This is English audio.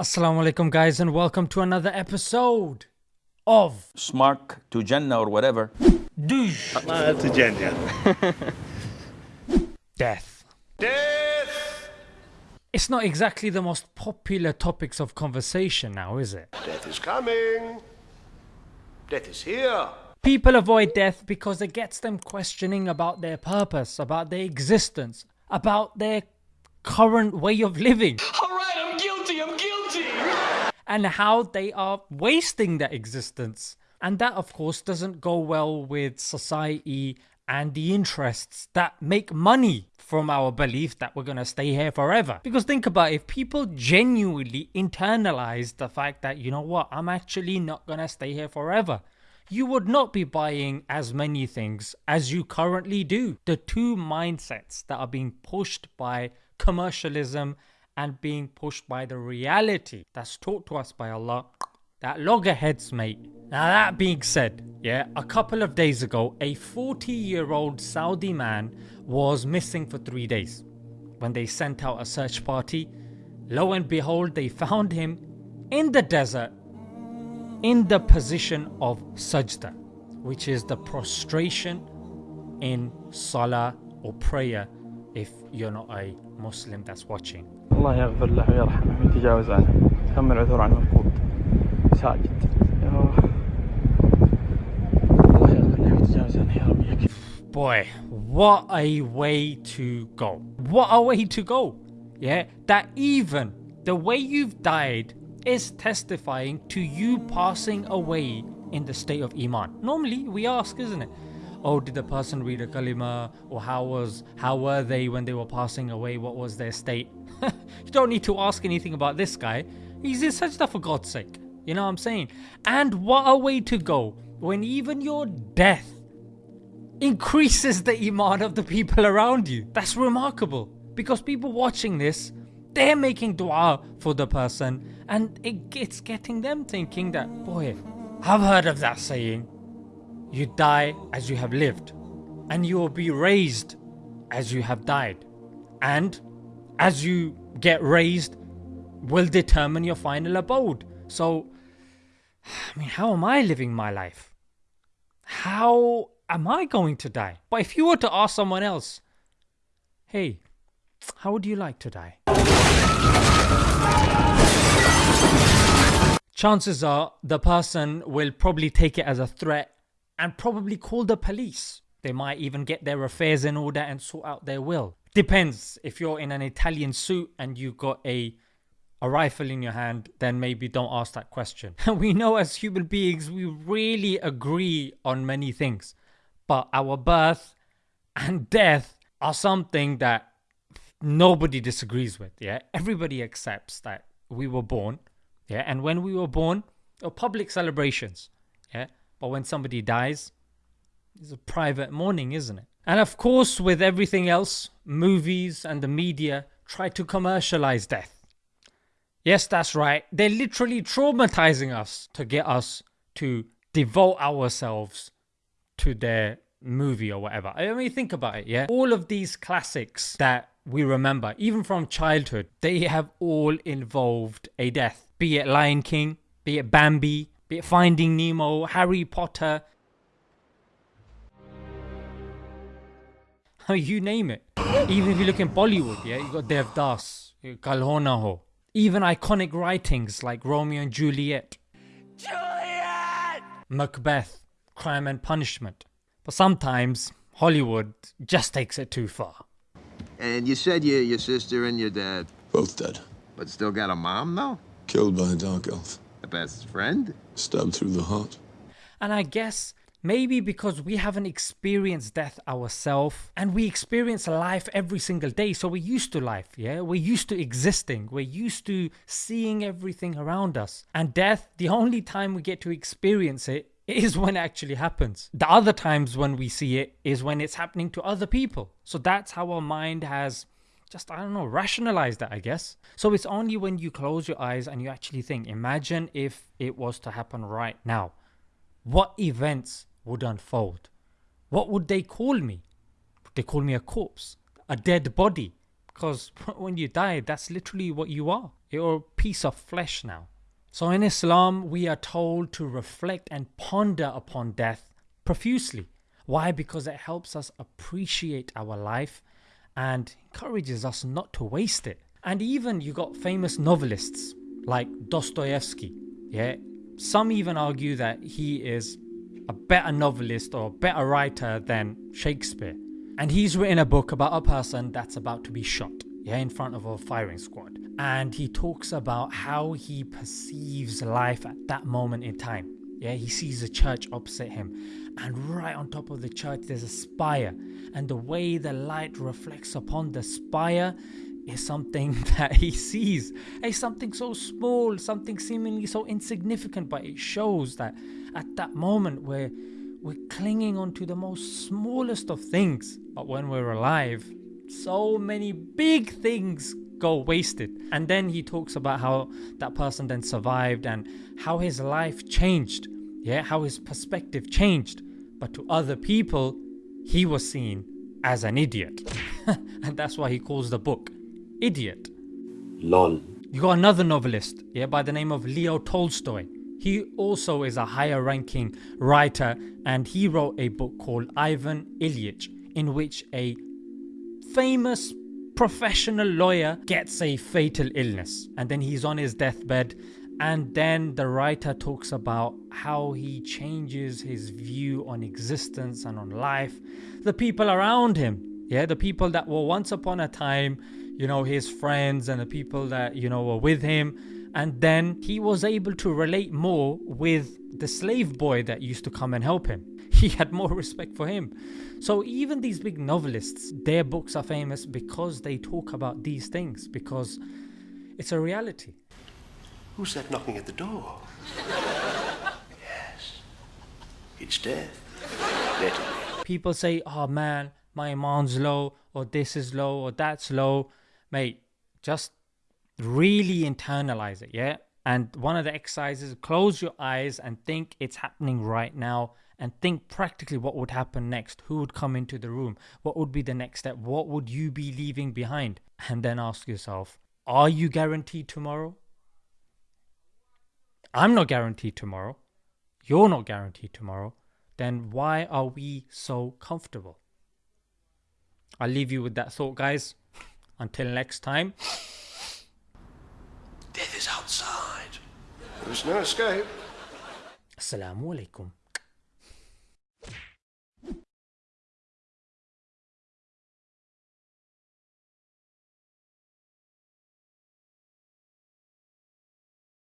Assalamu alaikum, guys, and welcome to another episode of Smart to Jannah or whatever. To Jannah. Death. Death! It's not exactly the most popular topics of conversation now, is it? Death is coming. Death is here. People avoid death because it gets them questioning about their purpose, about their existence, about their current way of living. Alright, and how they are wasting their existence. And that, of course, doesn't go well with society and the interests that make money from our belief that we're gonna stay here forever. Because think about it, if people genuinely internalize the fact that, you know what, I'm actually not gonna stay here forever. You would not be buying as many things as you currently do. The two mindsets that are being pushed by commercialism and being pushed by the reality that's taught to us by Allah that loggerheads mate. Now that being said, yeah, a couple of days ago a 40 year old Saudi man was missing for 3 days. When they sent out a search party, lo and behold they found him in the desert in the position of sajda which is the prostration in salah or prayer if you're not a Muslim that's watching. الله يغفر له ويرحمه ويتجاوز عنه كم العذر عن المفقود ساجد يا الله يغفر له ويتجاوز عنه يا رب يكفي Boy, what a way to go. What a way to go. Yeah, that even the way you've died is testifying to you passing away in the state of Iman. Normally we ask, isn't it? Oh, did the person read a kalima? Or how was how were they when they were passing away? What was their state? You don't need to ask anything about this guy. He's in sajda for God's sake. You know what I'm saying? And what a way to go when even your death increases the iman of the people around you. That's remarkable because people watching this, they're making dua for the person and it, it's getting them thinking that, boy, I've heard of that saying, you die as you have lived and you will be raised as you have died. And as you get raised will determine your final abode. So, I mean, how am I living my life? How am I going to die? But if you were to ask someone else, hey, how would you like to die? Chances are the person will probably take it as a threat and probably call the police. They might even get their affairs in order and sort out their will. Depends if you're in an Italian suit and you got a a rifle in your hand, then maybe don't ask that question. we know as human beings we really agree on many things, but our birth and death are something that nobody disagrees with. Yeah, everybody accepts that we were born. Yeah, and when we were born, are public celebrations. Yeah, but when somebody dies, it's a private mourning, isn't it? And of course, with everything else, movies and the media try to commercialize death. Yes, that's right. They're literally traumatizing us to get us to devote ourselves to their movie or whatever. I mean, think about it, yeah? All of these classics that we remember, even from childhood, they have all involved a death. Be it Lion King, be it Bambi, be it Finding Nemo, Harry Potter. you name it. Even if you look in Bollywood, yeah, you got Devdas, Kal Ho Even iconic writings like Romeo and Juliet, Juliet! Macbeth, Crime and Punishment. But sometimes Hollywood just takes it too far. And you said your your sister and your dad, Both dead. but still got a mom though? Killed by a dark elf. A best friend? Stabbed through the heart. And I guess maybe because we haven't experienced death ourselves and we experience life every single day, so we're used to life, yeah? We're used to existing, we're used to seeing everything around us. And death, the only time we get to experience it is when it actually happens. The other times when we see it is when it's happening to other people. So that's how our mind has just, I don't know, rationalized that, I guess. So it's only when you close your eyes and you actually think, imagine if it was to happen right now. What events would unfold? What would they call me? Would they call me a corpse? A dead body? Because when you die, that's literally what you are. You're a piece of flesh now. So in Islam, we are told to reflect and ponder upon death profusely. Why? Because it helps us appreciate our life and encourages us not to waste it. And even you got famous novelists like Dostoevsky. Yeah, some even argue that he is a better novelist or better writer than Shakespeare. And he's written a book about a person that's about to be shot, yeah, in front of a firing squad. And he talks about how he perceives life at that moment in time. Yeah, he sees a church opposite him, and right on top of the church, there's a spire. And the way the light reflects upon the spire is something that he sees. It's something so small, something seemingly so insignificant, but it shows that at that moment we're we're clinging on to the most smallest of things. But when we're alive, so many big things go wasted. And then he talks about how that person then survived and how his life changed. Yeah, how his perspective changed. But to other people, he was seen as an idiot. and that's why he calls the book Idiot. LOL. You got another novelist, yeah, by the name of Leo Tolstoy. He also is a higher ranking writer and he wrote a book called Ivan Ilyich in which a famous professional lawyer gets a fatal illness and then he's on his deathbed and then the writer talks about how he changes his view on existence and on life the people around him yeah the people that were once upon a time you know his friends and the people that you know were with him and then he was able to relate more with the slave boy that used to come and help him he had more respect for him so even these big novelists their books are famous because they talk about these things because it's a reality Who's that knocking at the door? yes. It's death. Let it be. people say oh man my iman's low or this is low or that's low mate just really internalize it yeah? And one of the exercises close your eyes and think it's happening right now and think practically what would happen next who would come into the room what would be the next step what would you be leaving behind? And then ask yourself are you guaranteed tomorrow? I'm not guaranteed tomorrow. You're not guaranteed tomorrow. Then why are we so comfortable? I'll leave you with that thought guys until next time Death is outside. There's no escape. assalamu alaikum